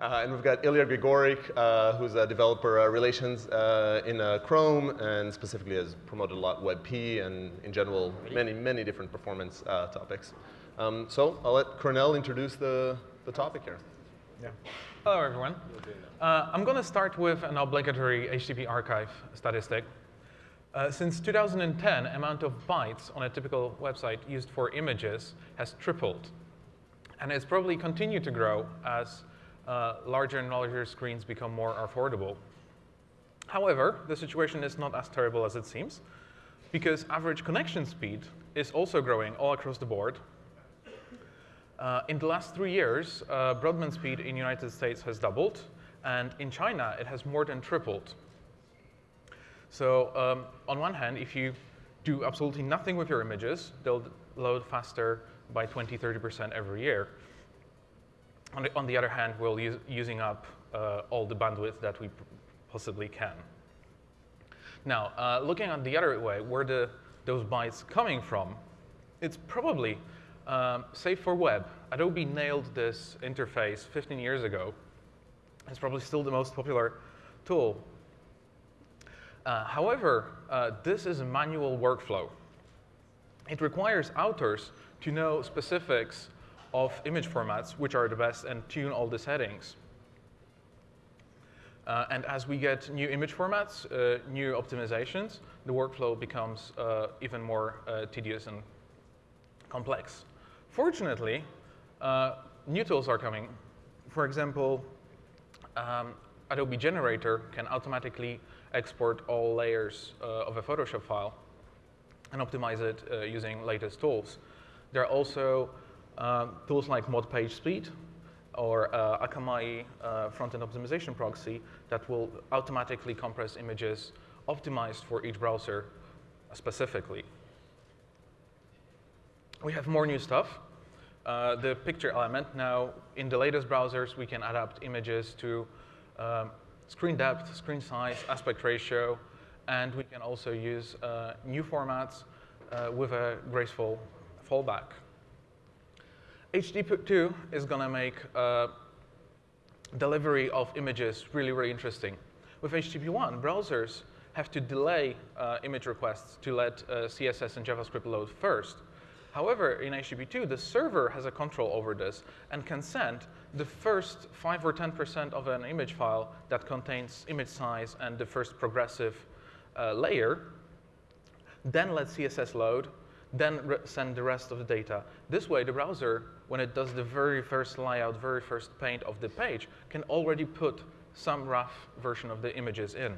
Uh, and we've got Ilya Grigorik, uh, who's a developer uh, relations uh, in uh, Chrome and specifically has promoted a lot WebP and in general many, many different performance uh, topics. Um, so I'll let Kornel introduce the, the topic here. Yeah. Hello, everyone. Uh, I'm going to start with an obligatory HTTP archive statistic. Uh, since 2010, amount of bytes on a typical website used for images has tripled. And it's probably continued to grow as uh, larger and larger screens become more affordable. However, the situation is not as terrible as it seems, because average connection speed is also growing all across the board. Uh, in the last three years, uh, broadband speed in the United States has doubled, and in China, it has more than tripled. So um, on one hand, if you do absolutely nothing with your images, they'll load faster by 20, 30% every year. On the, on the, other hand, we're using up uh, all the bandwidth that we possibly can. Now, uh, looking at the other way, where the, those bytes coming from, it's probably um, Save for Web. Adobe nailed this interface 15 years ago. It's probably still the most popular tool. Uh, however, uh, this is a manual workflow. It requires authors to know specifics of image formats, which are the best, and tune all the settings. Uh, and as we get new image formats, uh, new optimizations, the workflow becomes uh, even more uh, tedious and complex. Fortunately, uh, new tools are coming. For example, um, Adobe Generator can automatically export all layers uh, of a Photoshop file and optimize it using latest tools. There are also tools like mod page speed or uh, Akamai uh, front-end optimization proxy that will automatically compress images optimized for each browser specifically. We have more new stuff. Uh, the picture element. Now, in the latest browsers, we can adapt images to um, screen depth, screen size, aspect ratio, and we can also use uh, new formats uh, with a graceful fallback. HTTP2 is going to make uh, delivery of images really, really interesting. With HTTP1, browsers have to delay uh, image requests to let uh, CSS and JavaScript load first. However, in HTTP2, the server has a control over this and can send the first 5 or 10% of an image file that contains image size and the first progressive uh, layer, then let CSS load, then send the rest of the data. This way, the browser, when it does the very first layout, very first paint of the page, can already put some rough version of the images in.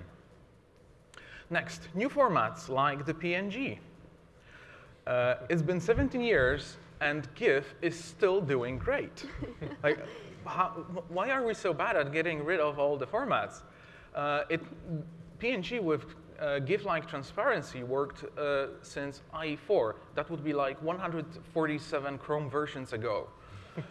Next, new formats like the PNG. Uh, it's been 17 years, and GIF is still doing great. like, how, why are we so bad at getting rid of all the formats? Uh, it, PNG with uh, GIF-like transparency worked uh, since IE4. That would be like 147 Chrome versions ago.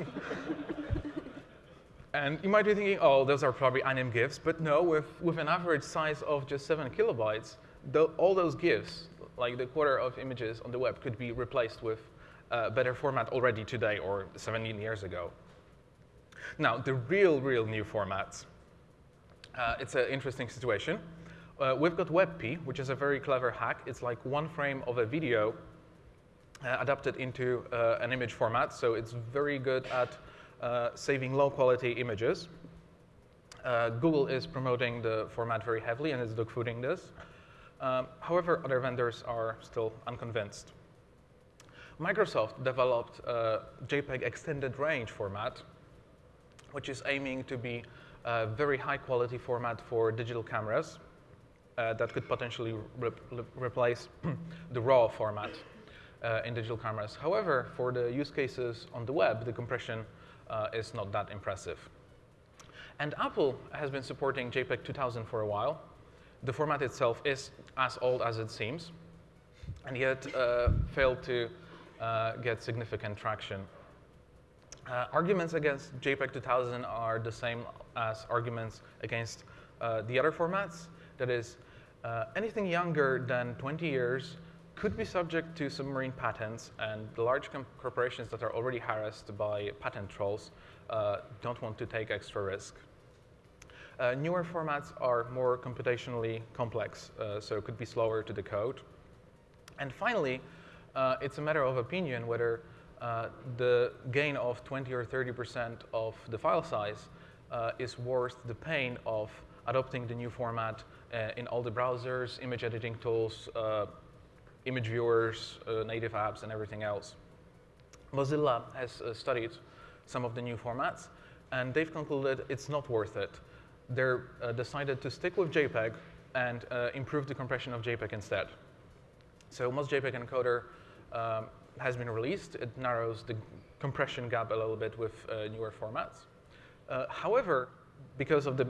and you might be thinking, oh, those are probably anim GIFs. But no, with, with an average size of just 7 kilobytes, the, all those GIFs, like the quarter of images on the web, could be replaced with uh, better format already today or 17 years ago. Now, the real, real new formats. Uh, it's an interesting situation. Uh, we've got WebP, which is a very clever hack. It's like one frame of a video uh, adapted into uh, an image format, so it's very good at uh, saving low-quality images. Uh, Google is promoting the format very heavily and is dogfooding this. Um, however, other vendors are still unconvinced. Microsoft developed a JPEG extended range format, which is aiming to be a very high quality format for digital cameras uh, that could potentially re replace the RAW format uh, in digital cameras. However, for the use cases on the web, the compression uh, is not that impressive. And Apple has been supporting JPEG 2000 for a while. The format itself is as old as it seems, and yet uh, failed to uh, get significant traction. Uh, arguments against JPEG 2000 are the same as arguments against the other formats. That is, uh, anything younger than 20 years could be subject to submarine patents, and the large corporations that are already harassed by patent trolls uh, don't want to take extra risk. Uh, newer formats are more computationally complex, uh, so it could be slower to decode. And finally, uh, it's a matter of opinion whether uh, the gain of 20 or 30% of the file size is worth the pain of adopting the new format in all the browsers, image editing tools, image viewers, native apps, and everything else. Mozilla has studied some of the new formats, and they've concluded it's not worth it they're uh, decided to stick with JPEG and uh, improve the compression of JPEG instead. So MozJPEG Encoder um, has been released. It narrows the compression gap a little bit with uh, newer formats. Uh, however, because of the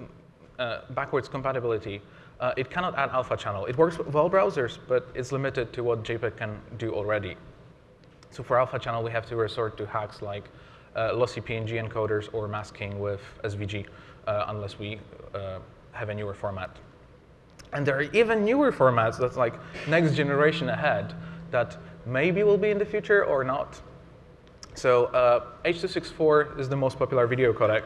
uh, backwards compatibility, uh, it cannot add alpha channel. It works with all browsers, but it's limited to what JPEG can do already. So for alpha channel, we have to resort to hacks like lossy PNG encoders or masking with SVG uh, unless we uh, have a newer format. And there are even newer formats that's like next generation ahead that maybe will be in the future or not. So uh, H.264 is the most popular video codec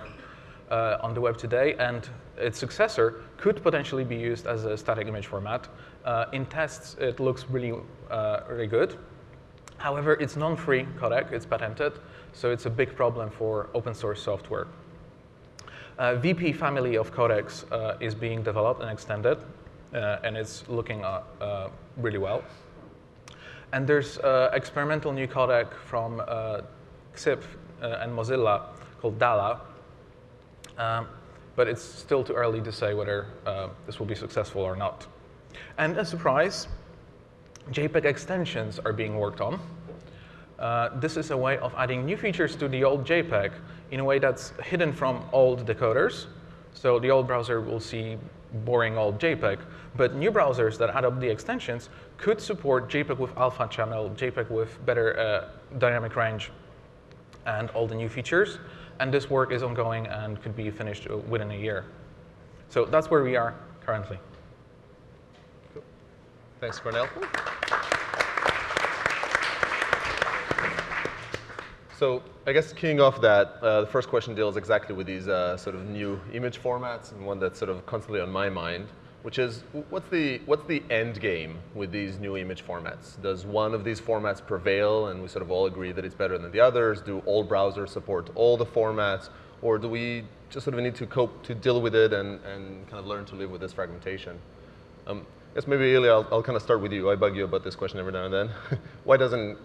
uh, on the web today, and its successor could potentially be used as a static image format. Uh, in tests, it looks really, uh, really good. However, it's non-free codec, it's patented, so it's a big problem for open source software. Uh, VP family of codecs uh, is being developed and extended, uh, and it's looking uh, really well. And there's experimental new codec from Xiph and Mozilla called Daala, um, but it's still too early to say whether this will be successful or not. And a surprise, JPEG extensions are being worked on. Uh, this is a way of adding new features to the old JPEG in a way that's hidden from old decoders. So the old browser will see boring old JPEG, but new browsers that add up the extensions could support JPEG with alpha channel, JPEG with better uh, dynamic range, and all the new features. And this work is ongoing and could be finished uh, within a year. So that's where we are currently. Cool. Thanks, Kornel. So I guess keying off that, uh, the first question deals exactly with these uh, sort of new image formats, and one that's sort of constantly on my mind, which is what's the what's the end game with these new image formats? Does one of these formats prevail, and we sort of all agree that it's better than the others? Do all browsers support all the formats, or do we just sort of need to cope to deal with it and, and kind of learn to live with this fragmentation? Um, I guess maybe Ilya, I'll, I'll kind of start with you. I bug you about this question every now and then. Why doesn't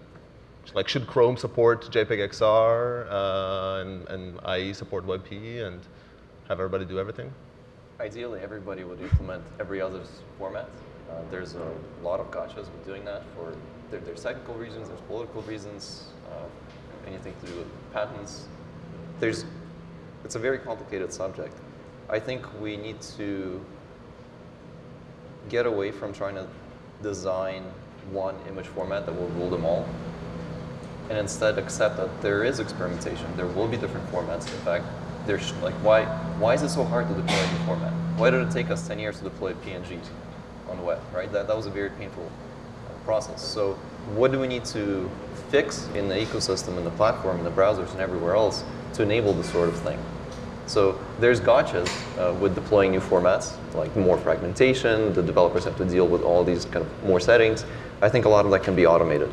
like should Chrome support JPEG XR uh, and, and IE support WebP and have everybody do everything? Ideally, everybody would implement every other's format. Uh, there's a lot of gotchas with doing that for there, there's technical reasons, there's political reasons, uh, anything to do with patents. There's, it's a very complicated subject. I think we need to get away from trying to design one image format that will rule them all and instead accept that there is experimentation. There will be different formats. In fact, there's like why why is it so hard to deploy a new format? Why did it take us 10 years to deploy PNGs on the web, right? That, that was a very painful uh, process. So what do we need to fix in the ecosystem, in the platform, in the browsers, and everywhere else to enable this sort of thing? So there's gotchas uh, with deploying new formats, like more fragmentation, the developers have to deal with all these kind of more settings. I think a lot of that can be automated.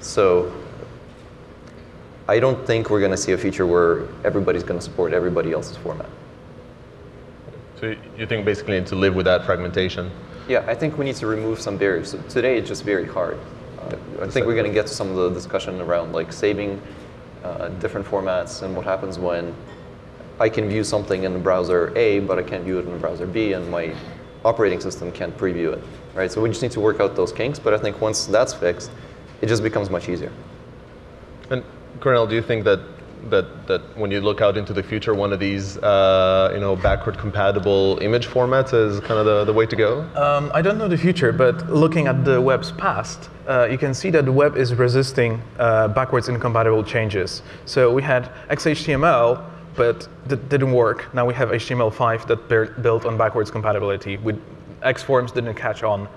So I don't think we're going to see a feature where everybody's going to support everybody else's format. So you think basically to live with that fragmentation? Yeah, I think we need to remove some barriers. So today it's just very hard. Uh, I think we're going to get to some of the discussion around like saving uh, different formats and what happens when I can view something in the browser A, but I can't view it in the browser B, and my operating system can't preview it. Right? So we just need to work out those kinks. But I think once that's fixed, it just becomes much easier. And Kornel, do you think that that that when you look out into the future, one of these uh, you know backward compatible image formats is kind of the, the way to go? Um, I don't know the future, but looking at the web's past, uh, you can see that the web is resisting uh, backwards incompatible changes. So we had XHTML, but that didn't work. Now we have HTML5 that built on backwards compatibility. With Xforms didn't catch on.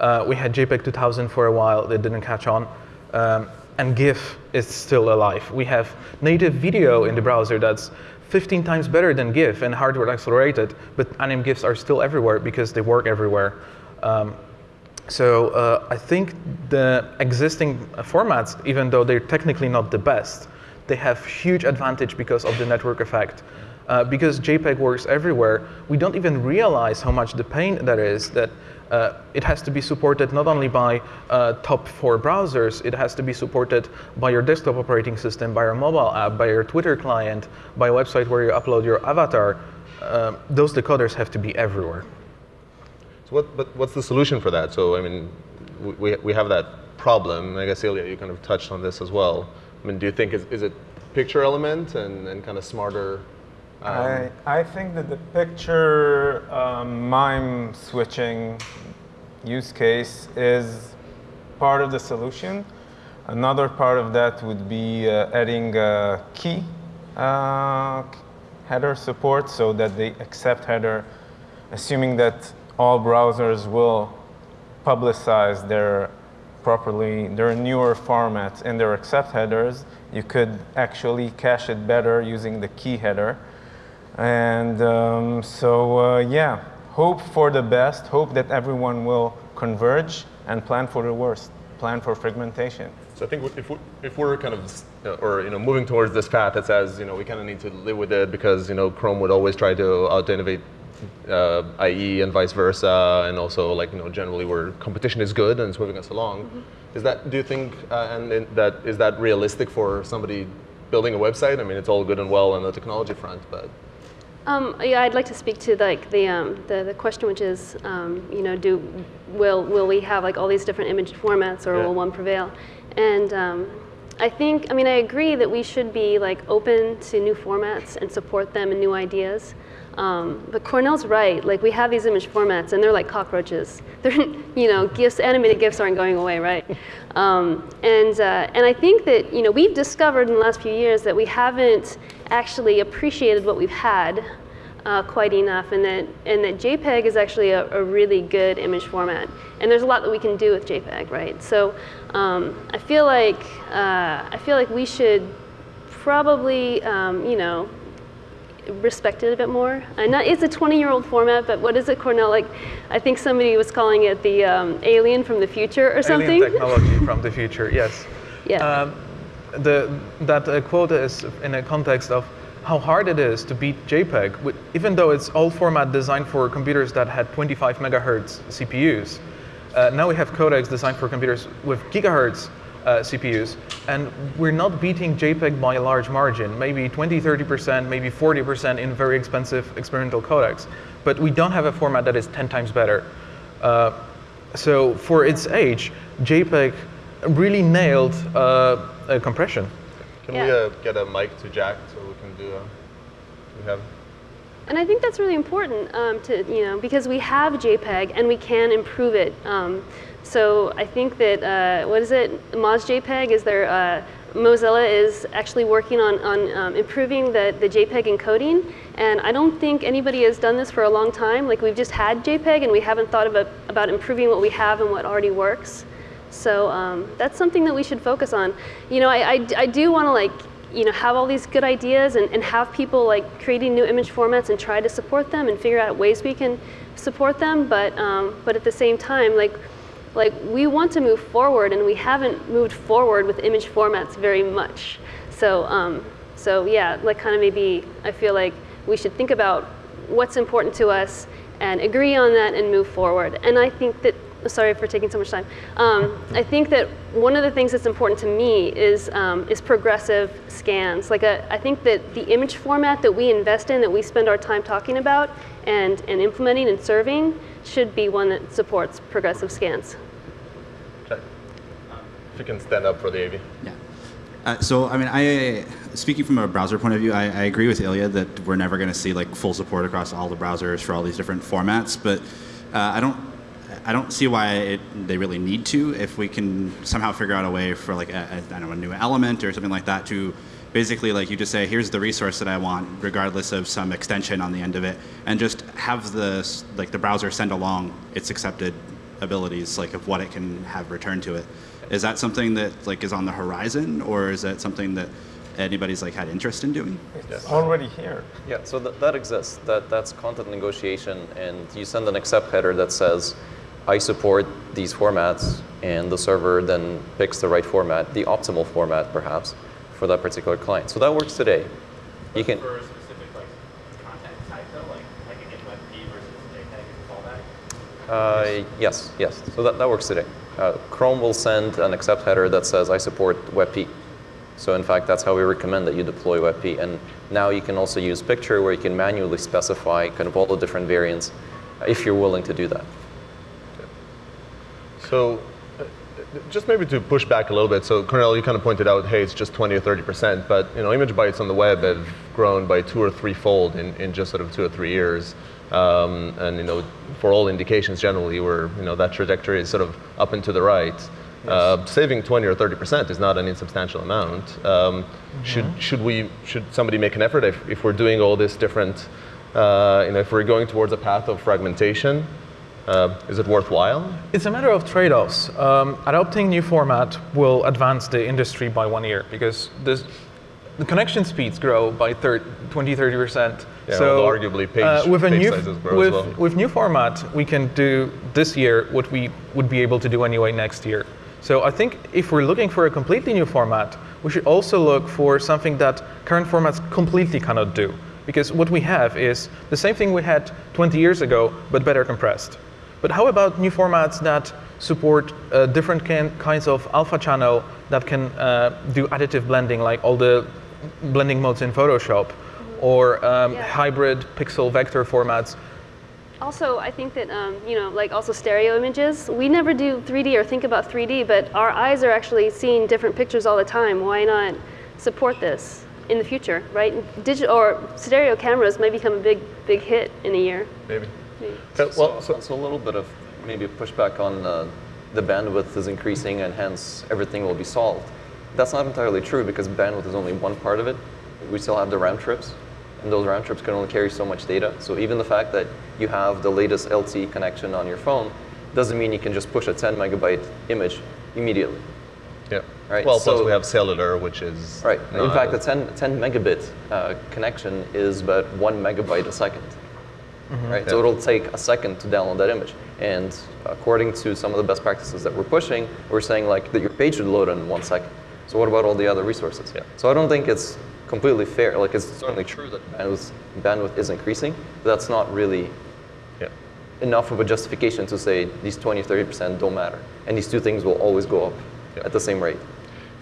Uh, we had JPEG 2000 for a while that didn't catch on. Um, and GIF is still alive. We have native video in the browser that's 15 times better than GIF and hardware accelerated, but anim GIFs are still everywhere because they work everywhere. Um, so uh, I think the existing formats, even though they're technically not the best, they have huge advantage because of the network effect. Uh, because JPEG works everywhere, we don't even realize how much the pain that is that uh, it has to be supported not only by uh, top four browsers, it has to be supported by your desktop operating system, by your mobile app, by your Twitter client, by a website where you upload your avatar. Uh, those decoders have to be everywhere. So what, but what's the solution for that? So I mean, we, we have that problem. I guess Ilya, you kind of touched on this as well. I mean, do you think is, is it picture element and, and kind of smarter um, I, I think that the picture um, mime switching use case is part of the solution. Another part of that would be uh, adding key uh, header support so that they accept header, assuming that all browsers will publicize their properly, their newer formats in their accept headers, you could actually cache it better using the key header. And um, so, uh, yeah, hope for the best, hope that everyone will converge and plan for the worst, plan for fragmentation. So I think if, we, if we're kind of, uh, or you know, moving towards this path that says, you know, we kind of need to live with it because, you know, Chrome would always try to out-innovate uh, IE and vice versa, and also like, you know, generally where competition is good and it's moving us along. Mm -hmm. Is that, do you think, uh, and, and that, is that realistic for somebody building a website? I mean, it's all good and well on the technology front, but um, yeah, I'd like to speak to like the, um, the, the question, which is, um, you know, do will will we have like all these different image formats, or yeah. will one prevail? And um, I think, I mean, I agree that we should be like open to new formats and support them and new ideas. Um, but Kornel's right. Like we have these image formats, and they're like cockroaches. They're, you know, GIFs, animated GIFs aren't going away, right? Um, and uh, and I think that you know we've discovered in the last few years that we haven't actually appreciated what we've had uh, quite enough, and that and that JPEG is actually a, a, really good image format. And there's a lot that we can do with JPEG, right? So um, I feel like uh, I feel like we should probably um, you know respect it a bit more. And not, it's a 20-year-old format, but what is it, Kornel? Like, I think somebody was calling it the um, alien from the future or something. Alien technology from the future, yes. Yeah. Um, the, that uh, quote is in a context of how hard it is to beat JPEG, even though it's all format designed for computers that had 25 megahertz CPUs. Uh, now we have codecs designed for computers with gigahertz uh, CPUs, and we're not beating JPEG by a large margin, maybe 20, 30%, maybe 40% in very expensive experimental codecs. But we don't have a format that is 10 times better. Uh, so for its age, JPEG really nailed uh, compression. Can yeah. we uh, get a mic to Jack so we can do, uh, we have and I think that's really important um, to, you know, because we have JPEG and we can improve it. Um, so I think that, uh, what is it, MozJPEG is there, uh, Mozilla is actually working on, on um, improving the, the JPEG encoding. And I don't think anybody has done this for a long time. Like we've just had JPEG and we haven't thought about, about improving what we have and what already works. So um, that's something that we should focus on. You know, I, I, I do want to like, you know, have all these good ideas and, and have people like creating new image formats and try to support them and figure out ways we can support them. But, um, but at the same time, like, like we want to move forward and we haven't moved forward with image formats very much. So, um, so yeah, like kind of maybe I feel like we should think about what's important to us and agree on that and move forward. And I think that, sorry for taking so much time. Um, I think that one of the things that's important to me is, um, is progressive scans. Like a, I think that the image format that we invest in, that we spend our time talking about and, and implementing and serving should be one that supports progressive scans. Okay. If you can stand up for the AV. Yeah. Uh, so, I mean, I, speaking from a browser point of view, I, I agree with Ilya that we're never going to see like full support across all the browsers for all these different formats, but uh, I don't, I don't see why it, they really need to if we can somehow figure out a way for like a, a, I don't know, a new element or something like that to basically like you just say, here's the resource that I want, regardless of some extension on the end of it, and just have the like the browser send along its accepted abilities, like of what it can have returned to it. Is that something that like is on the horizon, or is that something that anybody's like had interest in doing? It's already here. Yeah, so that, that exists. That, that's content negotiation, and you send an accept header that says, I support these formats, and the server then picks the right format, the optimal format perhaps, for that particular client. So that works today. You can, For a specific like content type though, like WebP versus JPEG fallback. uh, yes, yes. So that, that works today. Uh, Chrome will send an accept header that says, I support WebP. So in fact, that's how we recommend that you deploy WebP. And now you can also use picture where you can manually specify kind of all the different variants if you're willing to do that. So uh, just maybe to push back a little bit, so Kornel, you kind of pointed out, hey, it's just 20 or 30%, but you know, image bytes on the web have grown by two or threefold in, in just sort of two or three years. Um, and you know, for all indications generally, where you know, that trajectory is sort of up and to the right. Uh, saving 20 or 30% is not an insubstantial amount. Um, Should, should, we, should somebody make an effort if, if we're doing all this different, uh, you know, if we're going towards a path of fragmentation, uh, is it worthwhile? It's a matter of trade-offs. Um, adopting new format will advance the industry by one year because this, the connection speeds grow by thir- 20, 30%. Yeah, so although arguably page- with a new sizes grow as with, well. with new format, we can do this year what we would be able to do anyway next year. So I think if we're looking for a completely new format, we should also look for something that current formats completely cannot do. Because what we have is the same thing we had 20 years ago, but better compressed. But how about new formats that support uh, different kin- kinds of alpha channel that can uh, do additive blending, like all the blending modes in Photoshop, or um, Yeah. hybrid pixel vector formats? Also, I think that, um, you know, like also stereo images, we never do 3D or think about 3D, but our eyes are actually seeing different pictures all the time. Why not support this in the future, right? Digital or stereo cameras may become a big, big hit in a year. Maybe. Maybe. Well, so, so, so a little bit of maybe pushback on uh, the bandwidth is increasing and hence everything will be solved. That's not entirely true because bandwidth is only one part of it. We still have the round trips, and those round trips can only carry so much data. So even the fact that you have the latest LTE connection on your phone doesn't mean you can just push a 10 megabyte image immediately. yeah. Right, Well, plus we have cellular, which is Right. In fact, a- 10, 10 megabit uh, connection is about one megabyte a 2nd Right. So it'll take a second to download that image. And according to some of the best practices that we're pushing, we're saying like that your page should load in one second. So what about all the other resources? Yeah. So I don't think it's completely fair. Like it's certainly true that bandwidth, bandwidth is increasing, but that's not really yeah. enough of a justification to say these 20, 30% don't matter. And these two things will always go up Yeah. at the same rate.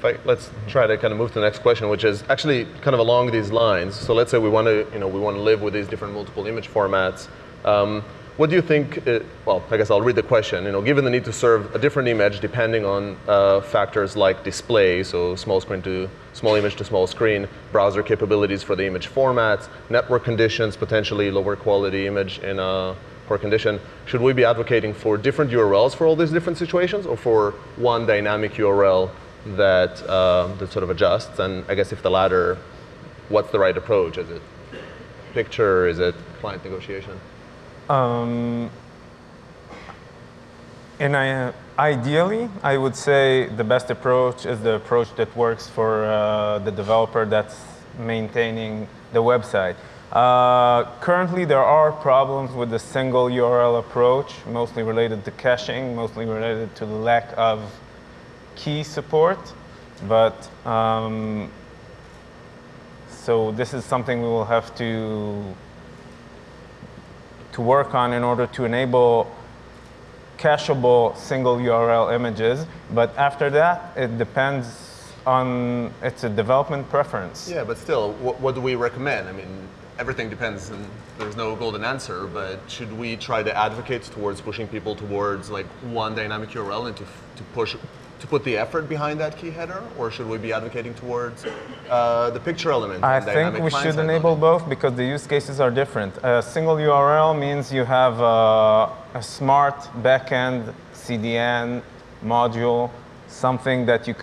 I, let's try to kind of move to the next question, which is actually kind of along these lines. So let's say we want to, you know, we want to live with these different multiple image formats. Um, what do you think? uh well, I guess I'll read the question. You know, given the need to serve a different image depending on uh, factors like display, so small screen to small image to small screen, browser capabilities for the image formats, network conditions, potentially lower quality image in a poor condition, should we be advocating for different URLs for all these different situations, or for one dynamic URL that uh, that sort of adjusts? And I guess if the latter, what's the right approach? Is it picture? Is it client negotiation? Um, and I, ideally, I would say the best approach is the approach that works for uh, the developer that's maintaining the website. Uh, currently, there are problems with the single URL approach, mostly related to caching, mostly related to the lack of key support. But um, so this is something we will have to to work on in order to enable cacheable single URL images. But after that, it depends on, it's a development preference. Yeah, but still, what, what do we recommend? I mean, everything depends, and there's no golden answer. But should we try to advocate towards pushing people towards like one dynamic URL and to, to push to put the effort behind that key header, or should we be advocating towards uh, the picture element? I think we should enable loading? both because the use cases are different. A single URL means you have a, a smart backend CDN module, something that you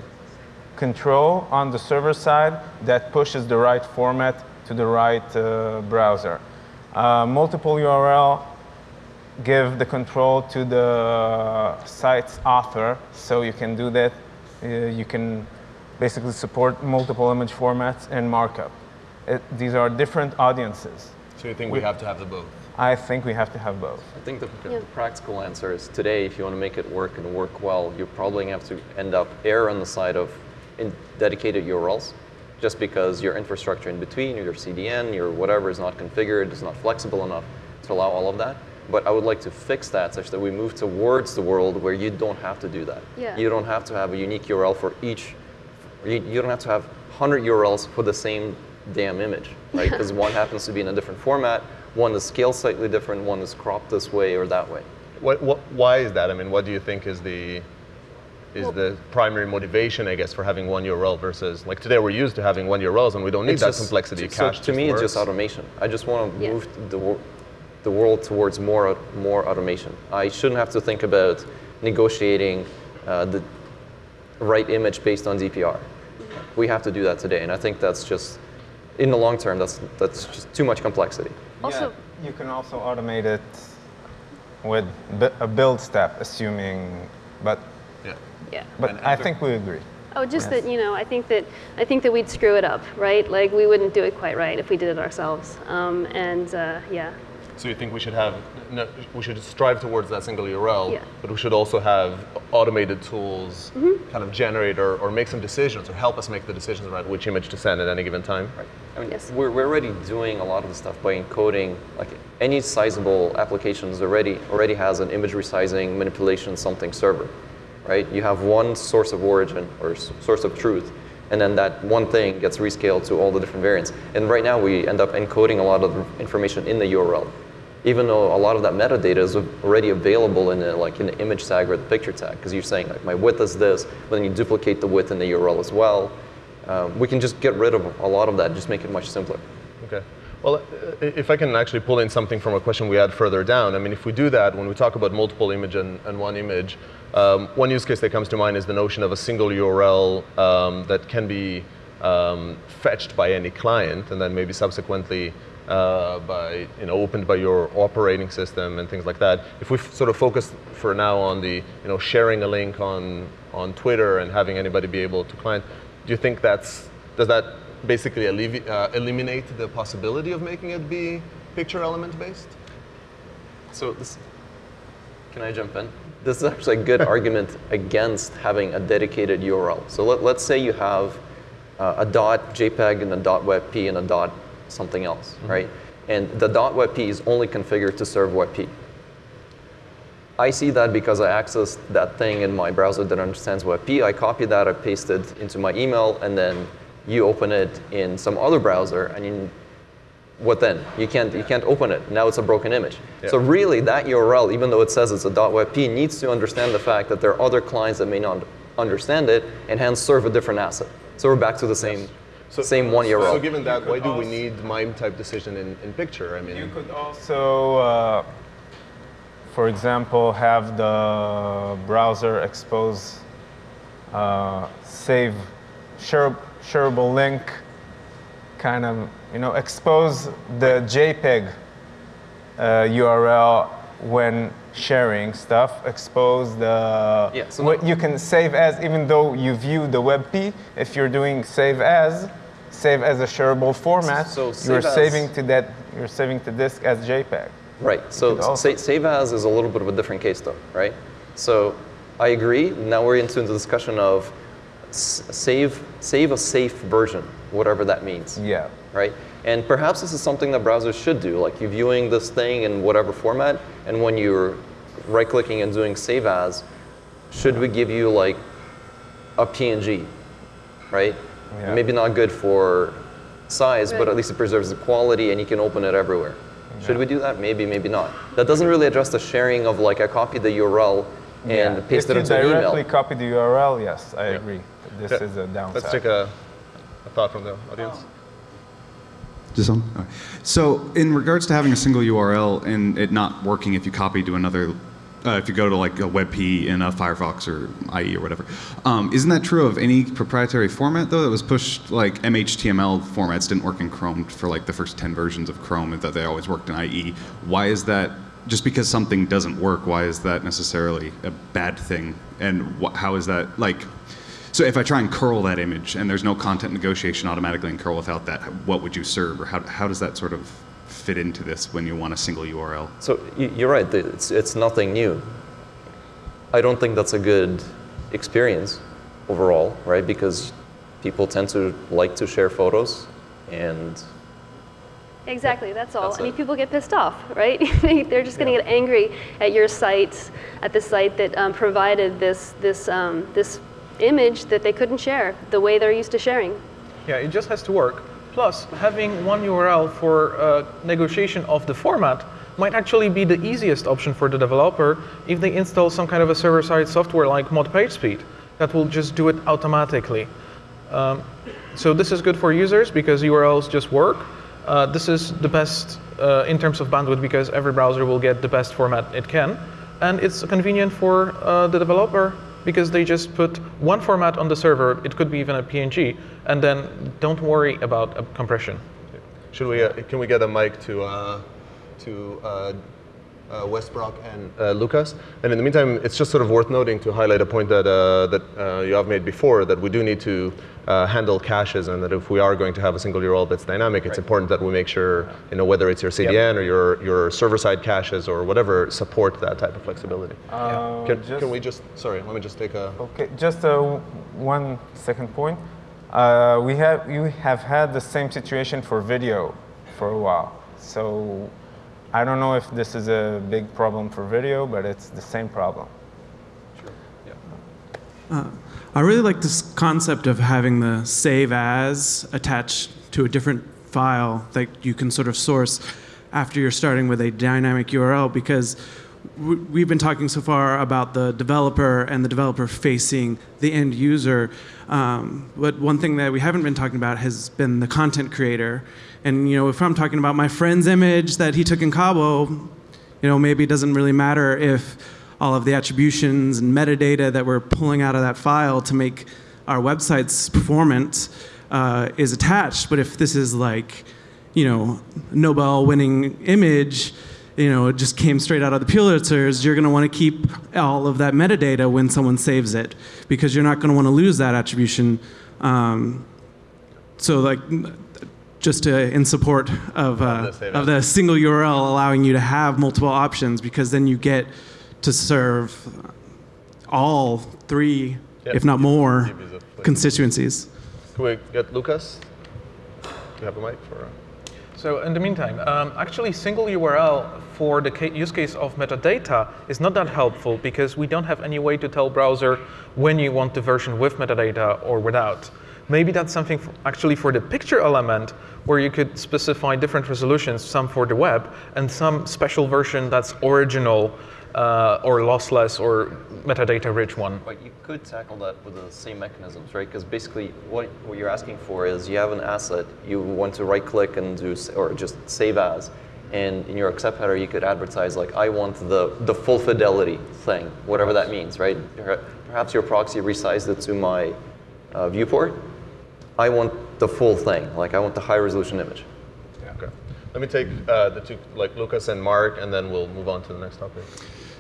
control on the server side that pushes the right format to the right uh, browser. Uh, multiple URL give the control to the site's author, so you can do that. Uh, you can basically support multiple image formats and markup. It, these are different audiences. So you think we have to have the both? I think we have to have both. I think the, Yeah. the practical answer is today, if you want to make it work and work well, you're probably going to have to end up err on the side of in dedicated URLs, just because your infrastructure in between, your CDN, your whatever is not configured, is not flexible enough to allow all of that. But I would like to fix that such that we move towards the world where you don't have to do that. Yeah. You don't have to have a unique URL for each. You, you don't have to have 100 URLs for the same damn image, right? Because one happens to be in a different format, one is scaled slightly different, one is cropped this way or that way. What, what, why is that? I mean, what do you think is the is Well- the primary motivation, I guess, for having one URL versus like today we're used to having one URLs and we don't need It's that just- complexity. So Cache to me, it's just automation. I just want to Yeah. move the, wor- the world towards more more automation. I shouldn't have to think about negotiating uh, the right image based on DPR. We have to do that today, and I think that's just in the long term. That's that's just too much complexity. Also, Yeah, you can also automate it with bi- a build step, assuming, but Yeah. yeah. but I think we agree. Oh, just Yes. that you know, I think that I think that we'd screw it up, right? Like we wouldn't do it quite right if we did it ourselves. Um, and uh, yeah, So you think we should have no, we should strive towards that single URL, Yeah. but we should also have automated tools Mm-hmm. kind of generate or, or make some decisions or help us make the decisions about which image to send at any given time. Right. I mean, Yes. we're, we're already doing a lot of the stuff by encoding, like any sizable applications already already has an image resizing manipulation something server, right? You have one source of origin or source of truth, and then that one thing gets rescaled to all the different variants. And right now we end up encoding a lot of information in the URL, even though a lot of that metadata is already available in the, like the image tag or the picture tag, because you're saying like my width is this, but then you duplicate the width in the URL as well. Um, we can just get rid of a lot of that, just make it much simpler. Okay. Well, if I can actually pull in something from a question we had further down, I mean, if we do that, when we talk about multiple image and, and one image, um, one use case that comes to mind is the notion of a single URL um, that can be um, fetched by any client and then maybe subsequently uh, by, you know, opened by your operating system and things like that. If we sort of focus for now on the, you know, sharing a link on, on Twitter and having anybody be able to client, do you think that's, does that basically uh, eliminate the possibility of making it be picture element based? So this, can I jump in? This is actually a good argument against having a dedicated URL. So let, let's say you have uh, a dot JPEG and a dot WebP and a dot something else, mm-hmm. right? And the dot WebP is only configured to serve WebP. I see that because I accessed that thing in my browser that understands WebP. I copy that, I paste it into my email, and then you open it in some other browser, and you, what then? You can't, you can't open it. Now it's a broken image. So really, that URL, even though it says it's a .webp, needs to understand the fact that there are other clients that may not understand it, and hence serve a different asset. So we're back to the same, same one year old. So given that, why do we need MIME type decision in, in picture? I mean, You could also, uh, for example, have the browser expose uh, save share, shareable link, kind of, you know, expose the JPEG uh, URL when sharing stuff, expose the, Yeah, so what you can save as, even though you view the WebP, if you're doing save as, save as a shareable format, So you're saving to that, you're saving to disk as JPEG. Right. So sa- save as is a little bit of a different case, though, right? So I agree. Now we're into the discussion of save save a safe version, whatever that means. Yeah. Right. And perhaps this is something that browsers should do, like you're viewing this thing in whatever format, and when you're right-clicking and doing save as, should we give you like a PNG, right? Yeah. Maybe not good for size, but at least it preserves the quality and you can open it everywhere. Should we do that? Maybe, maybe not. That doesn't really address the sharing of like I copy the URL and Yeah. paste if it you into an directly copy the URL, yes, I agree. This Yeah. is a downside. let's take a, a thought from the audience. Oh. Just on? All right. So in regards to having a single URL and it not working if you copy to another, uh, if you go to like a WebP in a Firefox or IE or whatever, um, isn't that true of any proprietary format though that was pushed? Like MHTML formats didn't work in Chrome for like the first 10 versions of Chrome that they always worked in IE. Why is that just because something doesn't work, why is that necessarily a bad thing? And how is that like? So if I try and curl that image and there's no content negotiation automatically in curl without that, what would you serve, or how, how does that sort of fit into this when you want a single URL? So you're right. It's, it's nothing new. I don't think that's a good experience overall, right? Because people tend to like to share photos, and Exactly, that's all. That's I mean, people get pissed off, right? They- They're just going to get angry at your site, at the site that um, provided this, this, um, this image that they couldn't share the way they're used to sharing. Yeah, it just has to work. Plus, having one URL for uh, negotiation of the format might actually be the easiest option for the developer if they install some kind of a server-side software like mod PageSpeed that will just do it automatically. Um, so this is good for users because URLs just work. Uh, this is the best uh, in terms of bandwidth because every browser will get the best format it can. And it's convenient for uh, the developer because they just put one format on the server, it could be even a PNG, and then don't worry about compression. Should we, uh, can we get a mic to, uh, to uh, uh, Westbrook and uh, Lucas? And in the meantime, it's just sort of worth noting to highlight a point that, uh, that uh, you have made before, that we do need to uh, handle caches, and that if we are going to have a single URL that's dynamic, it's important that we make sure, you know, whether it's your CDN or your, your server-side caches or whatever, support that type of flexibility. Uh, Can, just- can we just, sorry, let me just take a, Okay, just uh, one second point. Uh, we have you have had the same situation for video for a while. So I don't know if this is a big problem for video, but it's the same problem. I really like this concept of having the save as attached to a different file that you can sort of source after you're starting with a dynamic URL because we've been talking so far about the developer and the developer facing the end user. Um, but one thing that we haven't been talking about has been the content creator. And you know, if I'm talking about my friend's image that he took in Cabo, you know, maybe it doesn't really matter if all of the attributions and metadata that we're pulling out of that file to make our websites performant uh, is attached. But if this is like, you know, Nobel-winning image, you know, it just came straight out of the Pulitzers, you're going to want to keep all of that metadata when someone saves it because you're not going to want to lose that attribution. Um, so like just to, in support of, uh, the of the single URL allowing you to have multiple options because then you get to serve all three, Yep. if not more, Give constituencies. can we get Lucas? Do you have a mic for? So in the meantime, um, actually single URL for the ca- use case of metadata is not that helpful because we don't have any way to tell browser when you want the version with metadata or without. Maybe that's something actually for the picture element where you could specify different resolutions, some for the web and some special version that's original uh, or lossless or metadata rich one. But you could tackle that with the same mechanisms, right? Because basically, what, what you're asking for is you have an asset, you want to right click and do, or just save as. And in your accept header, you could advertise, like, I want the, the full fidelity thing, whatever that means, right? Perhaps your proxy resized it to my uh, viewport. I want the full thing, like, I want the high resolution image. Okay. Let me take uh, the two, like Lucas and Mark, and then we'll move on to the next topic.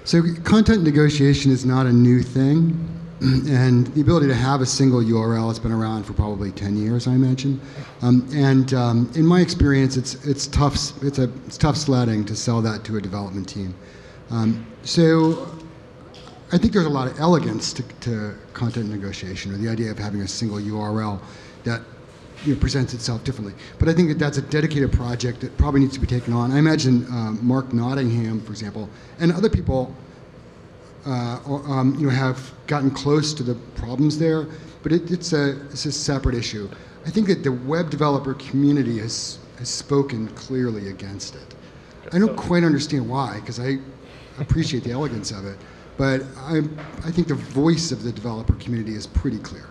So content negotiation is not a new thing, and the ability to have a single URL has been around for probably 10 years, I imagine. Um, and um, in my experience, it's it's tough it's a it's tough sledding to sell that to a development team. Um, so I think there's a lot of elegance to, to content negotiation, or the idea of having a single URL that you know, presents itself differently. But I think that that's a dedicated project that probably needs to be taken on. I imagine um, Mark Nottingham, for example, and other people, uh, um, you know, have gotten close to the problems there. But it, it's a it's a separate issue. I think that the web developer community has has spoken clearly against it. I don't quite understand why, because I appreciate the elegance of it, but I I think the voice of the developer community is pretty clear.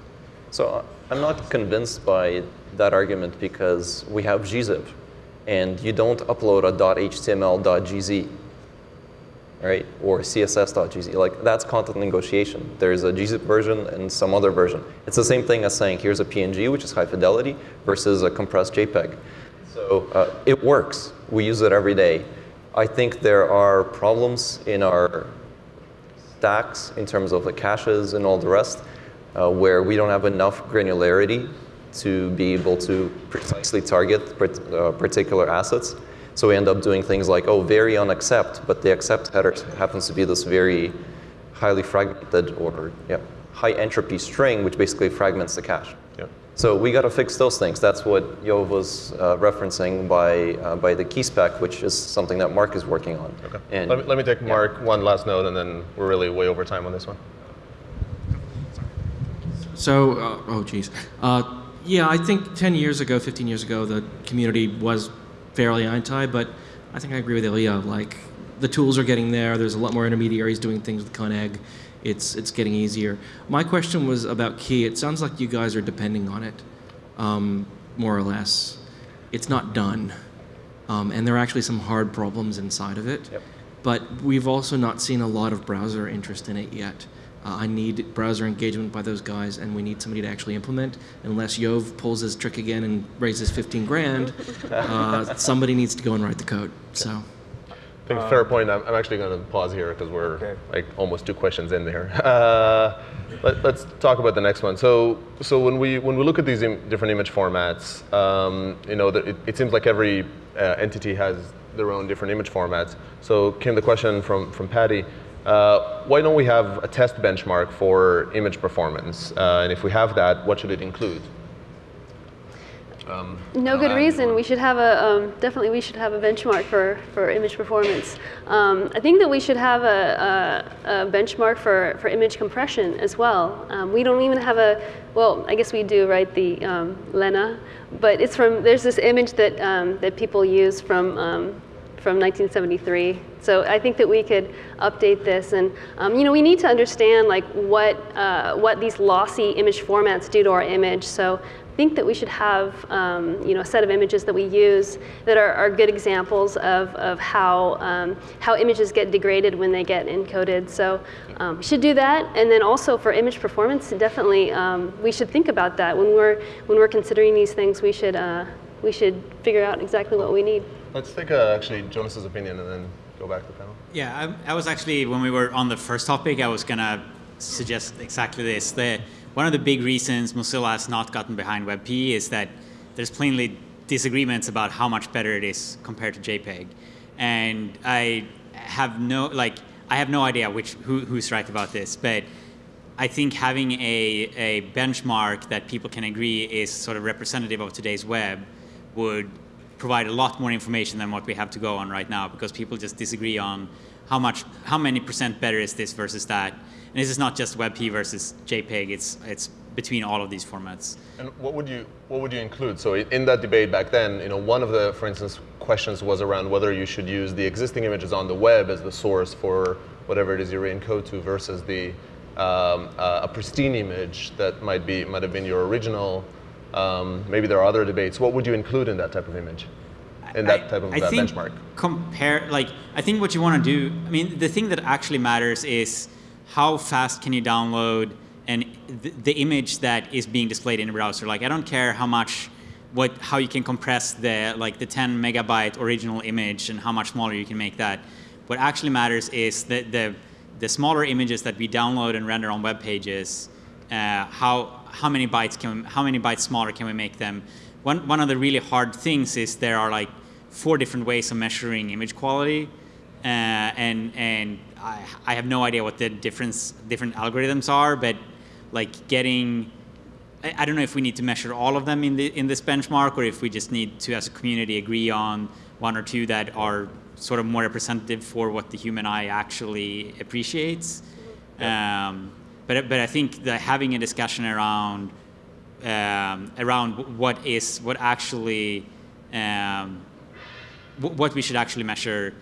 So uh, I'm not convinced by that argument because we have gzip, and you don't upload a .html.gz, right, or css.gz. Like that's content negotiation. There's a gzip version and some other version. It's the same thing as saying here's a PNG, which is high fidelity, versus a compressed JPEG. So uh, it works. We use it every day. I think there are problems in our stacks in terms of the caches and all the rest, uh, where we don't have enough granularity to be able to precisely target uh, particular assets. So we end up doing things like, oh, vary on accept, but the accept header happens to be this very highly fragmented or yeah, high entropy string, which basically fragments the cache. Yeah. So we got to fix those things. That's what Yoav was uh, referencing by uh, by the key spec, which is something that Mark is working on. Okay. And let, me, let me take Mark one last note, and then we're really way over time on this one. So, uh, oh geez. Uh, yeah, I think 10 years ago, 15 years ago, the community was fairly anti, but I think I agree with Ilya. Like, the tools are getting there. There's a lot more intermediaries doing things with conneg. It's, it's getting easier. My question was about key. It sounds like you guys are depending on it, um, more or less. It's not done. Um, and there are actually some hard problems inside of it. Yep. But we've also not seen a lot of browser interest in it yet. Uh, I need browser engagement by those guys, and we need somebody to actually implement. Unless Yoav pulls his trick again and raises 15 grand, uh, somebody needs to go and write the code. So, I think fair point. I'm, I'm actually going to pause here because we're Okay. like almost two questions in there. Uh, let, us talk about the next one. So, so when we when we look at these Im- different image formats, um, you know, that it, it seems like every uh, entity has their own different image formats. So, came the question from from Patty. Uh, why don't we have a test benchmark for image performance? Uh, and if we have that, what should it include? No good reason. We should have a um, definitely we should have a benchmark for, for image performance. Um, I think that we should have a, a, a benchmark for, for image compression as well. Um, we don't even have a well, I guess we do, right? The um, Lena, but it's from there's this image that um, that people use from um, from 1973. So I think that we could update this, and um, you know, we need to understand like what uh, what these lossy image formats do to our image. So I think that we should have um, you know a set of images that we use that are, are good examples of, of how um, how images get degraded when they get encoded. So um, we should do that, and then also for image performance, definitely um, we should think about that when we're when we're considering these things. We should uh, we should figure out exactly what we need. Let's take uh, actually Jonas's opinion and then go back to the panel. Yeah, I, I was actually, when we were on the first topic, I was going to suggest exactly this. The, one of the big reasons Mozilla has not gotten behind WebP is that there's plainly disagreements about how much better it is compared to JPEG. And I have no, like, I have no idea which, who, who's right about this, but I think having a, a benchmark that people can agree is sort of representative of today's web would provide a lot more information than what we have to go on right now because people just disagree on how much, how many percent better is this versus that. And this is not just WebP versus JPEG, it's, it's between all of these formats. And what would you what would you include? So in that debate back then, you know, one of the, for instance, questions was around whether you should use the existing images on the web as the source for whatever it is you re-encode to versus the um, uh, a pristine image that might be might have been your original. Um, maybe there are other debates. What would you include in that type of image? In that I- type of I uh, think benchmark? Compare, like, I think what you want to do, I mean, the thing that actually matters is how fast can you download and th- the image that is being displayed in a browser. Like, I don't care how much, what, how you can compress the, like, the 10 megabyte original image and how much smaller you can make that. What actually matters is the, the, the smaller images that we download and render on web pages, uh, how, how many bytes can, how many bytes smaller can we make them? One, one of the really hard things is there are like four different ways of measuring image quality, uh, and and I, I have no idea what the difference different algorithms are, but like getting, I, I don't know if we need to measure all of them in the in this benchmark, or if we just need to, as a community, agree on one or two that are sort of more representative for what the human eye actually appreciates. Um, but but I think that having a discussion around um, around what is what actually um, wh- what we should actually measure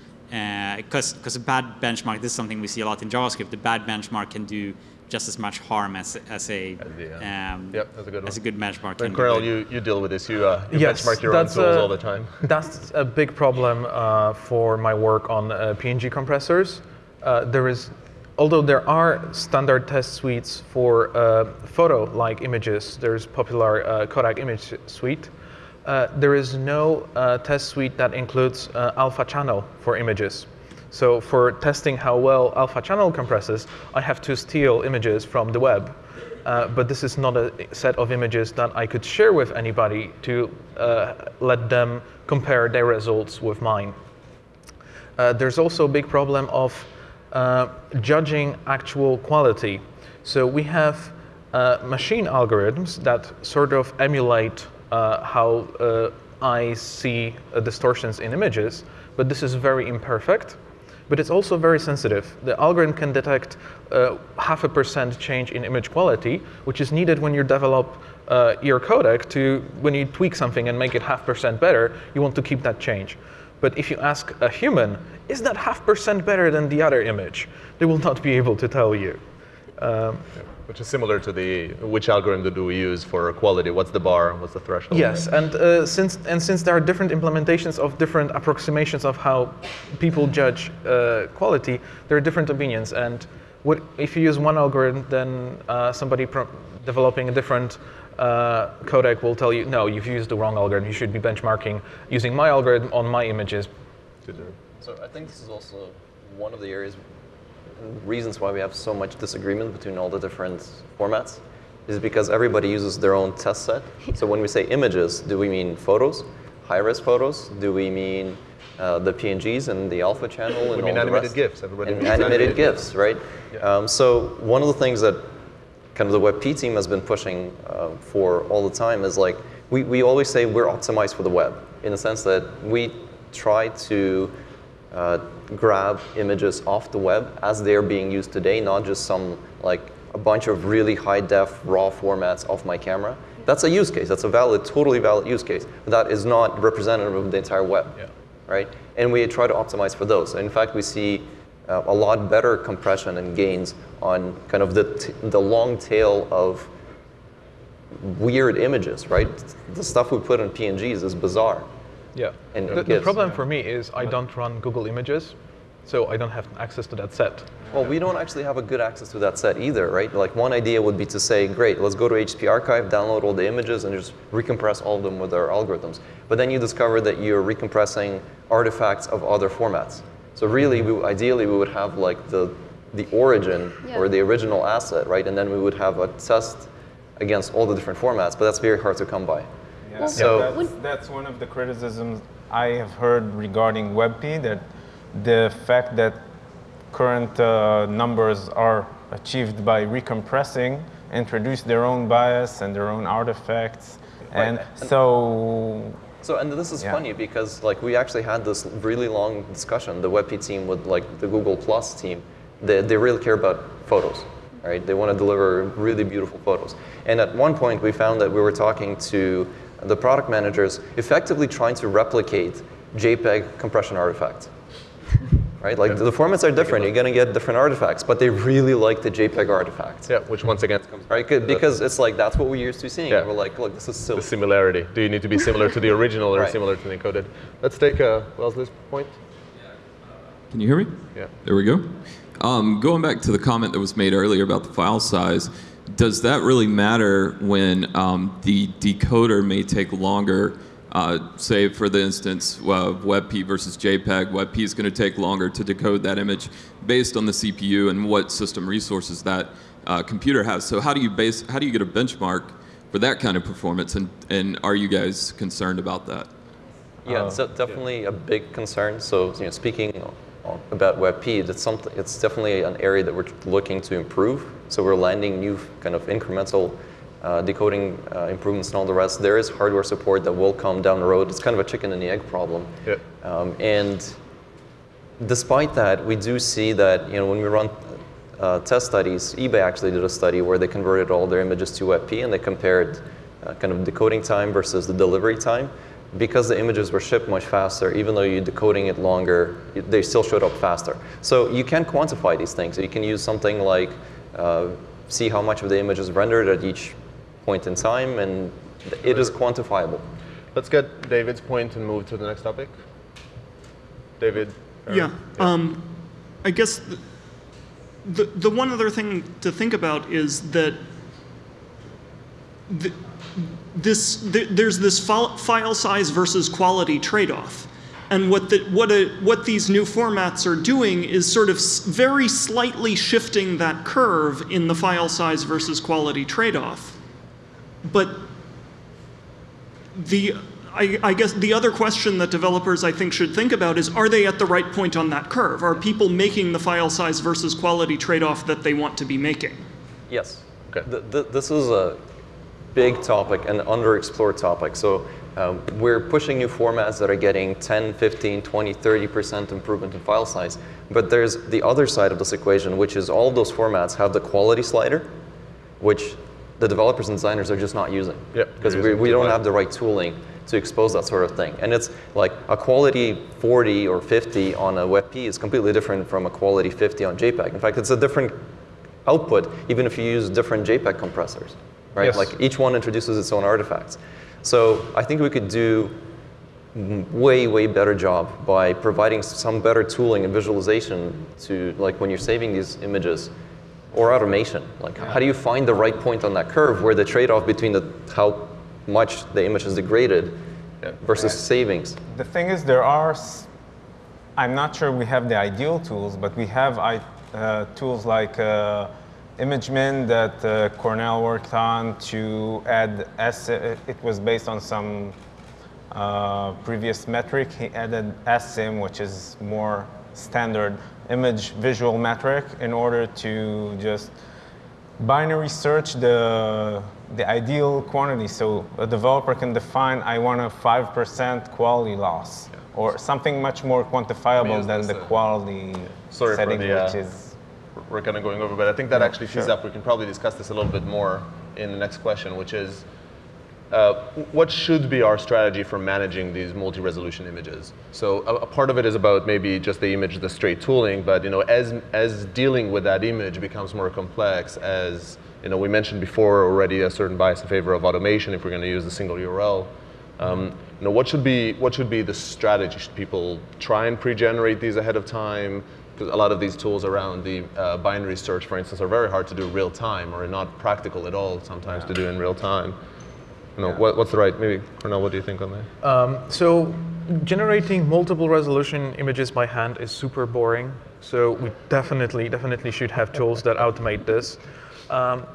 because because a bad benchmark this is something we see a lot in JavaScript. The bad benchmark can do just as much harm as as a um, Yep, that's a good as a good benchmark. can And do you, you deal with this. You, uh, you Yes, benchmark your own tools a- all the time. That's a big problem uh, for my work on uh, PNG compressors. Uh, there is, although there are standard test suites for uh, photo-like images, there's popular uh, Kodak image suite. Uh, there is no uh, test suite that includes uh, alpha channel for images. So for testing how well alpha channel compresses, I have to steal images from the web. Uh, but this is not a set of images that I could share with anybody to let them compare their results with mine. There's also a big problem of uh, judging actual quality. So we have uh, machine algorithms that sort of emulate uh, how uh, I see distortions in images, but this is very imperfect. But it's also very sensitive. The algorithm can detect uh, half a percent change in image quality, which is needed when you develop uh, your codec to, when you tweak something and make it half percent better, you want to keep that change. But if you ask a human, is that half percent better than the other image? They will not be able to tell you. Um, Which is similar to the which algorithm do we use for quality? What's the bar? What's the threshold? Yes, and uh, since and since there are different implementations of different approximations of how people judge uh, quality, there are different opinions. And what, if you use one algorithm, then uh, somebody pro- developing a different uh, codec will tell you, no, you've used the wrong algorithm. You should be benchmarking using my algorithm on my images. So I think this is also one of the areas, reasons why we have so much disagreement between all the different formats, is because everybody uses their own test set. So when we say images, do we mean photos, high-res photos? Do we mean uh, the PNGs and the alpha channel and We mean all the animated rest? GIFs. Everybody and means animated, animated GIFs, right? Um, so one of the things that kind of the WebP team has been pushing uh, for all the time is like, we, we always say we're optimized for the web in the sense that we try to uh, grab images off the web as they're being used today, not just some like a bunch of really high def raw formats off my camera. That's a use case. That's a valid, totally valid use case. But that is not representative of the entire web, right? And we try to optimize for those. In fact, we see uh, a lot better compression and gains on kind of the, t- the long tail of weird images, right? The stuff we put in PNGs is bizarre. Yeah. And the, the problem for me is I don't run Google Images, so I don't have access to that set. Well, we don't actually have a good access to that set either, right? Like one idea would be to say, great, let's go to HTTP Archive, download all the images, and just recompress all of them with our algorithms. But then you discover that you're recompressing artifacts of other formats. So really, we, ideally, we would have like the the origin Yeah. or the original asset, right? And then we would have a test against all the different formats. But that's very hard to come by. Yeah, So- that's, that's one of the criticisms I have heard regarding WebP, that the fact that current uh, numbers are achieved by recompressing introduce their own bias and their own artifacts. And Right. so So, and this is Yeah. funny because like we actually had this really long discussion, the WebP team with like the Google Plus team. They, they really care about photos, right? They want to deliver really beautiful photos. And at one point we found that we were talking to the product managers effectively trying to replicate JPEG compression artifacts. Right? Like the formats are different, you're gonna get different artifacts, but they really like the JPEG artifacts. Yeah, which once again comes Right? 'Cause- Because it's like that's what we're used to seeing. Yeah. We're like, look, this is silly. the similarity. Do you need to be similar to the original or Right. similar to the encoded? Let's take uh, Wellesley's point. Can you hear me? Yeah. There we go. Um, going back to the comment that was made earlier about the file size, does that really matter when um, the decoder may take longer? Uh, say, for the instance, uh, WebP versus JPEG. WebP is going to take longer to decode that image based on the CPU and what system resources that uh, computer has. So, how do you base? How do you get a benchmark for that kind of performance? And and are you guys concerned about that? Yeah, it's de- definitely a big concern. So, you know, speaking about WebP, it's something. It's definitely an area that we're looking to improve. So we're landing new kind of incremental uh, decoding uh, improvements and all the rest. There is hardware support that will come down the road. It's kind of a chicken and the egg problem. Yeah. Um, and despite that, we do see that you know when we run uh, test studies, eBay actually did a study where they converted all their images to WebP and they compared uh, kind of decoding time versus the delivery time. Because the images were shipped much faster, even though you're decoding it longer, they still showed up faster. So you can quantify these things. You can use something like uh, see how much of the image is rendered at each point in time, and it is quantifiable. Let's get David's point and move to the next topic. David. or- Yeah. Um, I guess the, the, the one other thing to think about is that the, this th there's this file, file size versus quality trade-off. And what, the, what, a, what these new formats are doing is sort of very slightly shifting that curve in the file size versus quality trade-off. But the, I, I, guess the other question that developers I think should think about is, are they at the right point on that curve? Are people making the file size versus quality trade-off that they want to be making? Yes. Okay. Th th this is a big topic and underexplored topic. So um, we're pushing new formats that are getting 10, 15, 20, 30% improvement in file size. But there's the other side of this equation, which is all those formats have the quality slider, which the developers and designers are just not using. Because we, we don't have the right tooling to expose that sort of thing. And it's like a quality 40 or 50 on a WebP is completely different from a quality 50 on JPEG. In fact, it's a different output, even if you use different JPEG compressors, right? Yes. Like each one introduces its own artifacts. So I think we could do way, way better job by providing some better tooling and visualization to, like when you're saving these images, or automation. Like how do you find the right point on that curve where the trade-off between the, how much the image is degraded versus savings? The thing is, there are, I'm not sure we have the ideal tools, but we have uh, tools like uh, ImageMin that uh, Kornel worked on to add, S it was based on some uh, previous metric. He added SSIM, which is more standard image visual metric in order to just binary search the, the ideal quantity. So a developer can define, I want a 5% quality loss, yeah. or something much more quantifiable than the quality Sorry setting, the, uh, which is we're kind of going over, but I think that actually tees sure. up. We can probably discuss this a little bit more in the next question, which is uh, what should be our strategy for managing these multi-resolution images? So a, a part of it is about maybe just the image, the straight tooling, but you know, as as dealing with that image becomes more complex, as you know, we mentioned before already a certain bias in favor of automation if we're going to use a single URL. Um, you know, what should be what should be the strategy? Should people try and pre-generate these ahead of time? Because a lot of these tools around the uh, binary search, for instance, are very hard to do real time, or not practical at all sometimes to do in real time. You know, what, what's the right? Maybe Kornel, what do you think on that? Um, so generating multiple resolution images by hand is super boring. So we definitely, definitely should have tools that automate this. Um,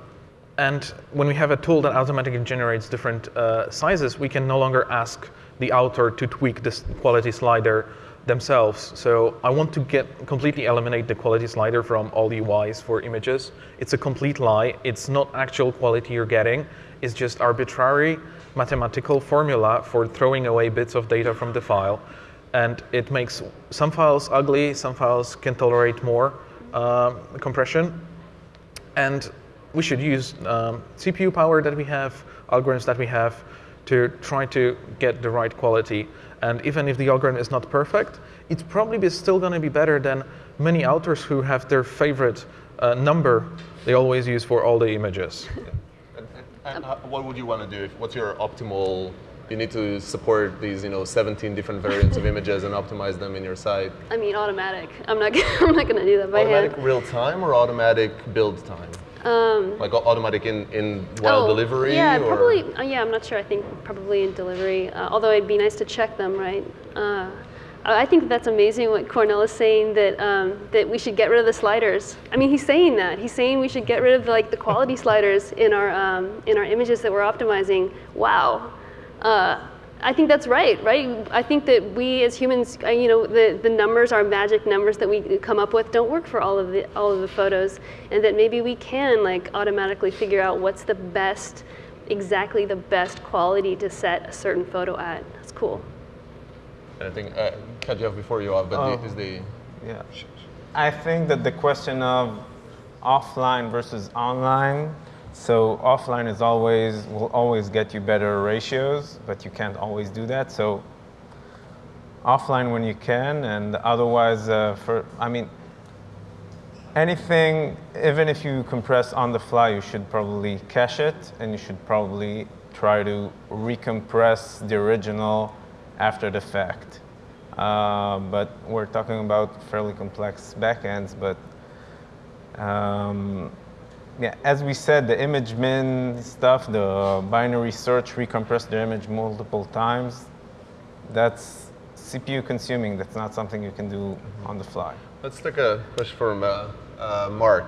and when we have a tool that automatically generates different uh, sizes, we can no longer ask the author to tweak this quality slider themselves. So I want to get completely eliminate the quality slider from all the UIs for images. It's a complete lie. It's not actual quality you're getting. It's just arbitrary mathematical formula for throwing away bits of data from the file. And it makes some files ugly, some files can tolerate more um, compression. And we should use um, CPU power that we have, algorithms that we have to try to get the right quality. And even if the algorithm is not perfect, it's probably still going to be better than many authors who have their favorite uh, number they always use for all the images. And uh, what would you want to do? If, what's your optimal? You need to support these, you know, 17 different variants of images and optimize them in your site. I mean, automatic. I'm not. I'm not going to do that by automatic hand. real time or automatic build time? Um, Like automatic in, in while oh, delivery? Yeah, or? probably. Uh, yeah, I'm not sure. I think probably in delivery. Uh, although it'd be nice to check them, right? Uh, I think that's amazing what Kornel is saying that um, that we should get rid of the sliders. I mean, he's saying that. He's saying we should get rid of like the quality sliders in our um, in our images that we're optimizing. Wow. Uh, I think that's right, right? I think that we as humans, uh, you know, the, the numbers, our magic numbers that we come up with don't work for all of the all of the photos, and that maybe we can like automatically figure out what's the best, exactly the best quality to set a certain photo at. That's cool. I think, uh, cut you off before you off, but Oh. the, is the Yeah. I think that the question of offline versus online, so offline is always, will always get you better ratios, but you can't always do that. So offline when you can, and otherwise, uh, for, I mean, anything, even if you compress on the fly, you should probably cache it, and you should probably try to recompress the original after the fact. Uh, but we're talking about fairly complex backends, but um, yeah, as we said, the image min stuff, the binary search, recompress the image multiple times, that's CPU consuming. That's not something you can do on the fly. Let's take a question from uh, uh, Mark.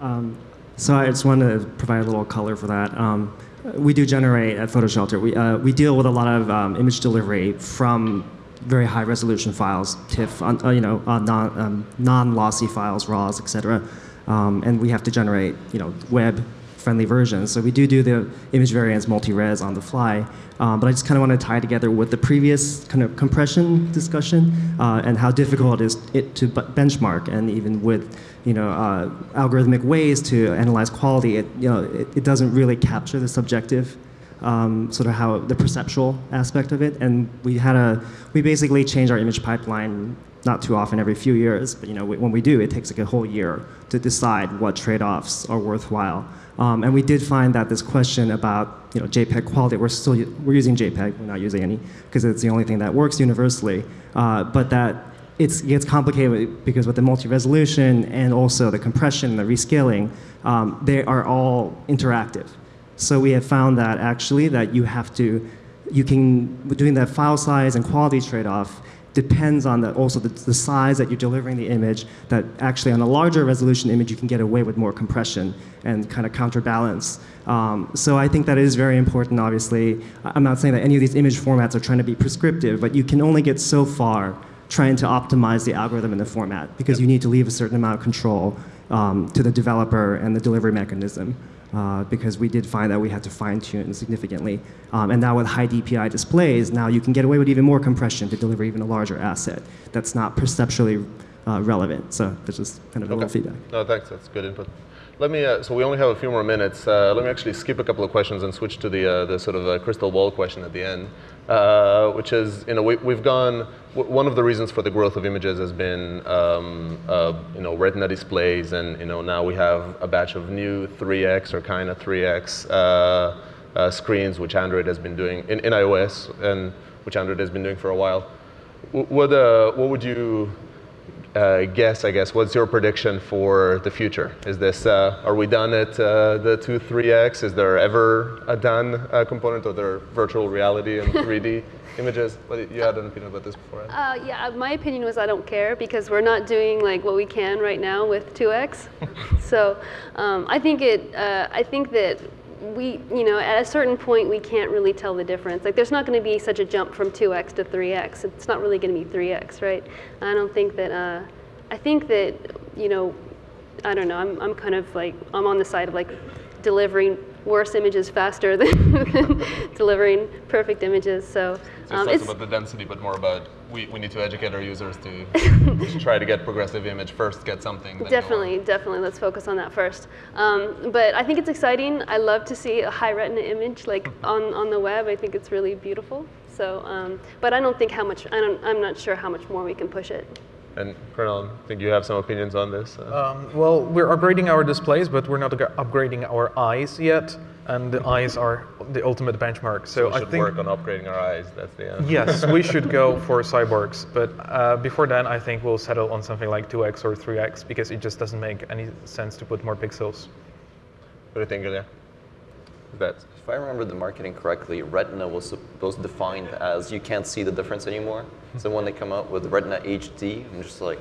Um, so I just wanted to provide a little color for that. Um, we do generate at PhotoShelter. We, uh, we deal with a lot of um, image delivery from very high resolution files, TIFF, uh, you know, uh, non, um, non-lossy files, RAWs, etc. Um, and we have to generate, you know, web friendly versions. So we do do the image variants multi-res on the fly. Um, but I just kind of want to tie together with the previous kind of compression discussion uh, and how difficult it is it to benchmark and even with you know, uh, algorithmic ways to analyze quality, it, you know, it, it doesn't really capture the subjective um, sort of how the perceptual aspect of it. And we had a, we basically change our image pipeline not too often, every few years, but you know, when we do, it takes like a whole year to decide what trade-offs are worthwhile. Um, and we did find that this question about you know, JPEG quality, we're still we're using JPEG, we're not using any, because it's the only thing that works universally. Uh, but that it gets complicated because with the multi-resolution and also the compression and the rescaling, um, they are all interactive. So we have found that actually that you have to, you can, doing that file size and quality trade-off depends on the, also the, the, size that you're delivering the image, that actually on a larger resolution image you can get away with more compression and kind of counterbalance. Um, so I think that is very important, obviously. I'm not saying that any of these image formats are trying to be prescriptive, but you can only get so far trying to optimize the algorithm and the format because you need to leave a certain amount of control um, to the developer and the delivery mechanism. Uh, because we did find that we had to fine tune significantly. Um, and now with high DPI displays, now you can get away with even more compression to deliver even a larger asset that's not perceptually uh, relevant. So that's just kind of a little feedback. No, thanks. That's good input. Let me, uh, so we only have a few more minutes. Uh, let me actually skip a couple of questions and switch to the, uh, the sort of uh, crystal ball question at the end, uh, which is, you know, we, have gone, one of the reasons for the growth of images has been, um, uh, you know, retina displays, and, you know, now we have a batch of new 3X or kind of 3X screens, which Android has been doing, in, in iOS, and which Android has been doing for a while. What, what would you uh, guess, I guess, what's your prediction for the future? Is this, uh, are we done at uh, the 2, 3x? Is there ever a done uh, component of their virtual reality and 3D images? But you had an opinion about this before. Uh, yeah, my opinion was I don't care because we're not doing like what we can right now with 2x. so um, I think it, uh, I think that we, you know, at a certain point, we can't really tell the difference. Like, there's not going to be such a jump from 2x to 3x. It's not really going to be 3x, right? I don't think that, uh, I think that, you know, I don't know, I'm, I'm kind of like, I'm on the side of like delivering worse images faster than delivering perfect images. So, so um, it's less about the density, but more about we, we need to educate our users to try to get progressive image first, get something. Definitely, definitely. Let's focus on that first. Um, but I think it's exciting. I love to see a high retina image like on, on the web. I think it's really beautiful. So, um, but I don't think how much, I don't, I'm not sure how much more we can push it. And Kornel, I think you have some opinions on this. Uh. Um, well, we're upgrading our displays, but we're not upgrading our eyes yet. And the eyes are the ultimate benchmark. So, so we should I think work on upgrading our eyes. That's the end. Yes, we should go for cyborgs. But uh, before then, I think we'll settle on something like 2x or 3x because it just doesn't make any sense to put more pixels. What do you think, Ilya? That if I remember the marketing correctly, Retina was supposed defined as you can't see the difference anymore. so when they come out with Retina HD, I'm just like,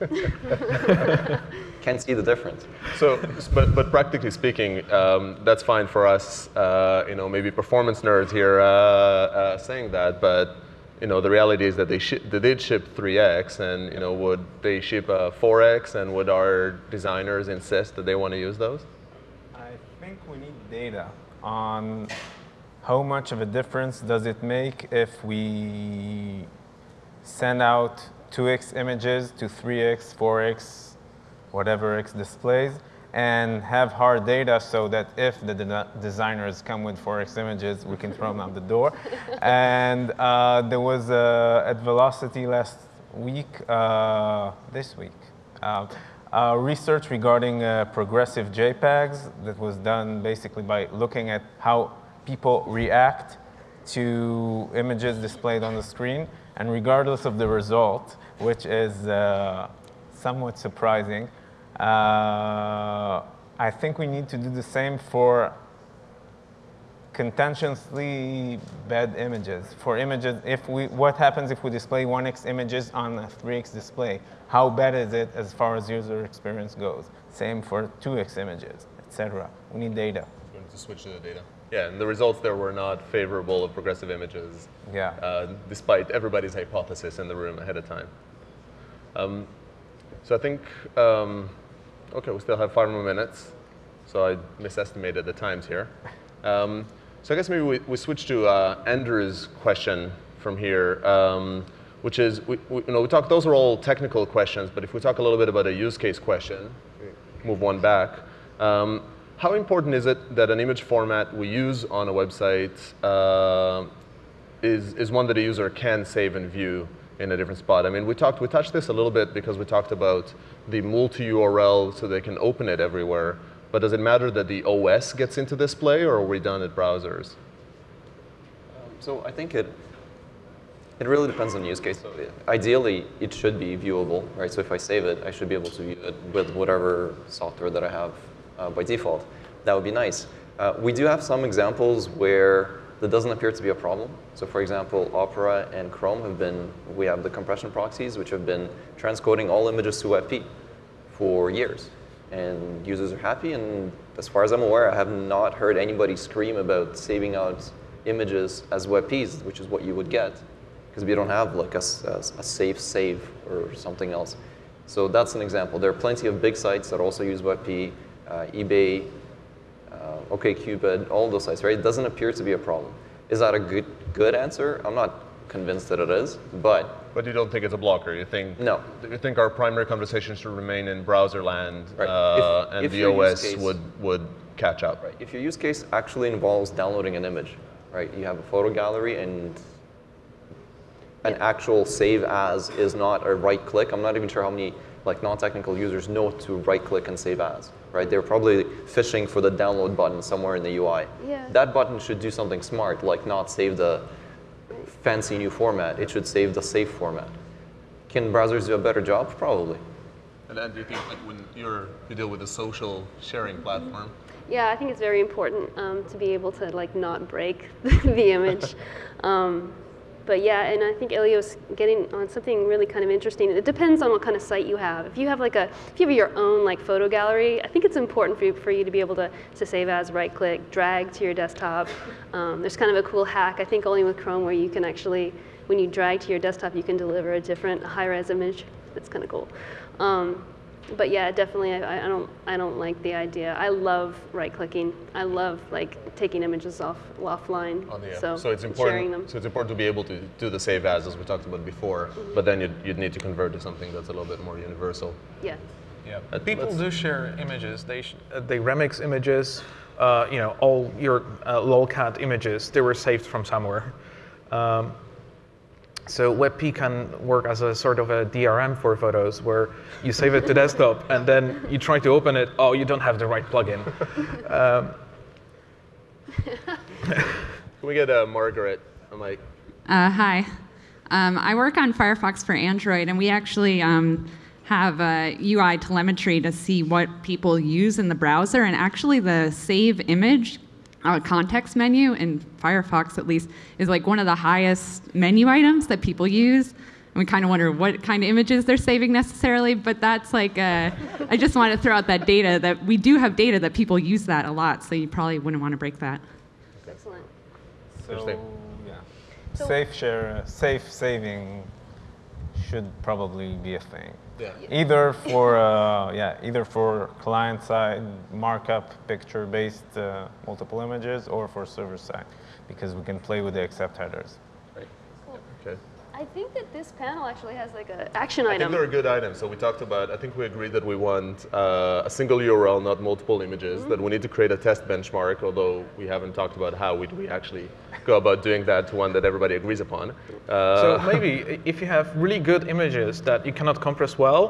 can't see the difference. So, but, but practically speaking, um, that's fine for us, uh, you know, maybe performance nerds here uh, uh, saying that, but you know, the reality is that they, they did ship 3x, and you know, would they ship a 4x, and would our designers insist that they want to use those? I think we need data on how much of a difference does it make if we send out 2x images to 3x, 4x, whatever x displays, and have hard data so that if the de designers come with 4x images, we can throw them out the door. and uh, there was uh, at Velocity last week, uh, this week, uh, research regarding uh, progressive JPEGs that was done basically by looking at how people react to images displayed on the screen. And regardless of the result, which is uh, somewhat surprising, uh, I think we need to do the same for contentiously bad images. For images, if we, what happens if we display 1x images on a 3x display? How bad is it as far as user experience goes? Same for 2x images, etc. We need data. We need to switch to the data. Yeah, and the results there were not favorable of progressive images. Yeah. Uh, despite everybody's hypothesis in the room ahead of time. Um, so I think, um, okay, we still have five more minutes. So I misestimated the times here. Um, so I guess maybe we, we switch to uh, Andrew's question from here, um, which is, we, we, you know, we talk, those are all technical questions, but if we talk a little bit about a use case question, move one back. Um, how important is it that an image format we use on a website uh, is, is one that a user can save and view in a different spot? I mean, we talked, we touched this a little bit because we talked about the multi-URL so they can open it everywhere. But does it matter that the OS gets into display, or are we done at browsers? So I think it it really depends on use case. So ideally, it should be viewable, right? So if I save it, I should be able to view it with whatever software that I have uh, by default. That would be nice. Uh, we do have some examples where that doesn't appear to be a problem. So for example, Opera and Chrome have been, we have the compression proxies, which have been transcoding all images to WebP for years. And users are happy, and as far as I'm aware, I have not heard anybody scream about saving out images as WebPs, which is what you would get because we don't have like a, a, a, safe save or something else. So that's an example. There are plenty of big sites that also use WebP, uh, eBay, uh, OkCupid, all those sites, right? It doesn't appear to be a problem. Is that a good good answer? I'm not convinced that it is, but but you don't think it's a blocker. You think no. You think our primary conversation should remain in browser land, right. uh, if, and if the OS case, would would catch up. Right. If your use case actually involves downloading an image, right? You have a photo gallery and an actual save as is not a right click. I'm not even sure how many like non-technical users know to right click and save as, right? They're probably fishing for the download button somewhere in the UI. Yeah. That button should do something smart, like not save the fancy new format. It should save the safe format. Can browsers do a better job? Probably. And then do you think like when you're you deal with a social sharing platform? Yeah, I think it's very important um, to be able to like not break the image. Um, but yeah, and I think Ilya's getting on something really kind of interesting. It depends on what kind of site you have. If you have like a, if you have your own like photo gallery, I think it's important for you, for you to be able to, to save as, right click, drag to your desktop. Um, there's kind of a cool hack, I think only with Chrome, where you can actually, when you drag to your desktop, you can deliver a different high-res image. That's kind of cool. Um, but yeah, definitely, I, I, don't, I don't like the idea. I love right-clicking. I love like taking images off offline. On the, so, so it's important. So it's important to be able to do the save as, as we talked about before. Mm -hmm. But then you'd, you'd need to convert to something that's a little bit more universal. Yeah. Yeah. But people do share images. They uh, they remix images. Uh, you know, all your uh, lolcat images they were saved from somewhere. Um, so WebP can work as a sort of a DRM for photos where you save it to desktop and then you try to open it, oh, you don't have the right plugin. Um, Can we get uh, Margaret a mic? Uh, hi. Um, I work on Firefox for Android, and we actually um, have a UI telemetry to see what people use in the browser. And actually, the save image uh, context menu in Firefox, at least, is like one of the highest menu items that people use. And we kind of wonder what kind of images they're saving necessarily, but that's like, a, I just want to throw out that data that we do have data that people use that a lot, so you probably wouldn't want to break that. Excellent. So, yeah. So safe share, safe saving should probably be a thing. Yeah. Either for uh, yeah, either for client side markup picture based uh, multiple images, or for server side, because we can play with the accept headers. Right. Okay. I think that this panel actually has like an action item. I item. think they're a good item. So we talked about, I think we agreed that we want uh, a single URL, not multiple images, mm -hmm. that we need to create a test benchmark, although we haven't talked about how we, we actually go about doing that to one that everybody agrees upon. Uh, so maybe if you have really good images that you cannot compress well,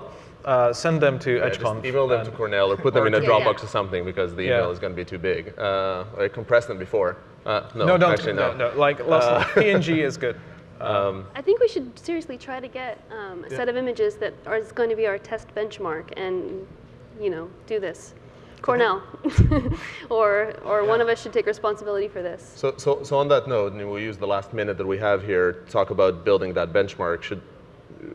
uh, send them to yeah, EdgeConf. email them to Kornel or put them in a Dropbox yeah. or something because the email is going to be too big. Uh, I compressed them before. Uh, no, no, don't. Actually, no. no, no. Like, uh, PNG is good. Um, I think we should seriously try to get um, a yeah. set of images that are going to be our test benchmark and, you know, do this. Kornel, or or one of us should take responsibility for this. So, so, so on that note, and we'll use the last minute that we have here to talk about building that benchmark. Should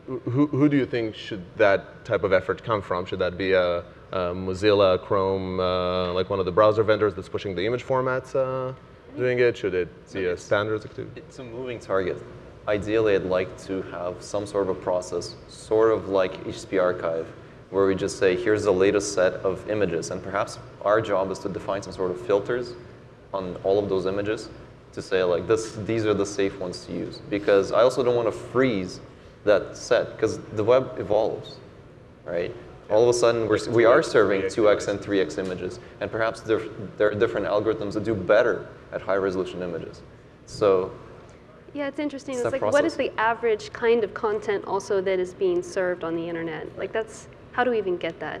who, who do you think should that type of effort come from? Should that be a, a Mozilla, Chrome, uh, like one of the browser vendors that's pushing the image formats, uh, doing it? Should it be a standards activity? It's a moving target. Ideally, I'd like to have some sort of a process, sort of like HTTP archive, where we just say, here's the latest set of images. And perhaps our job is to define some sort of filters on all of those images to say, like, this, these are the safe ones to use. Because I also don't want to freeze that set, because the web evolves, right? All of a sudden, we're, we are serving 2x and 3x images, and perhaps there, there are different algorithms that do better at high resolution images. So Yeah, it's interesting. It's It's, that like, what is the average kind of content also that is being served on the internet? Like, that's how do we even get that?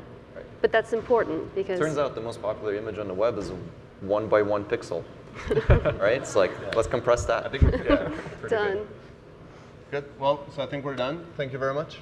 But that's important because Turns out the most popular image on the web is a one by one pixel, right? It's like, let's compress that. I think we're, yeah, done. Good. Well, so I think we're done. Thank you very much.